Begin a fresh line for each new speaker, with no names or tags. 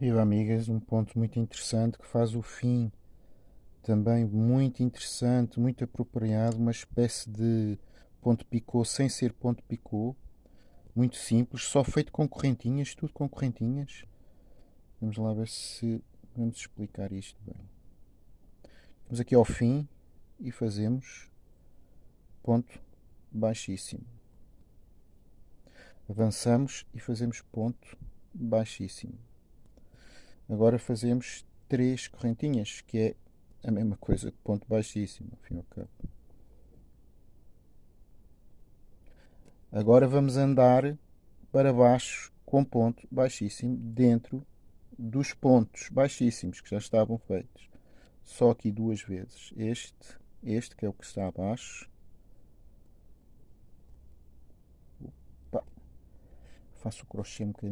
Viu, amigas, um ponto muito interessante que faz o fim também muito interessante, muito apropriado, uma espécie de ponto picô sem ser ponto picô, muito simples, só feito com correntinhas, tudo com correntinhas. Vamos lá ver se vamos explicar isto bem. Vamos aqui ao fim e fazemos ponto baixíssimo. Avançamos e fazemos ponto baixíssimo. Agora fazemos três correntinhas, que é a mesma coisa que ponto baixíssimo, ao fim ao cabo. Agora vamos andar para baixo com ponto baixíssimo dentro dos pontos baixíssimos que já estavam feitos. Só aqui duas vezes. Este, este que é o que está abaixo. Opa. Faço o crochê um bocadinho.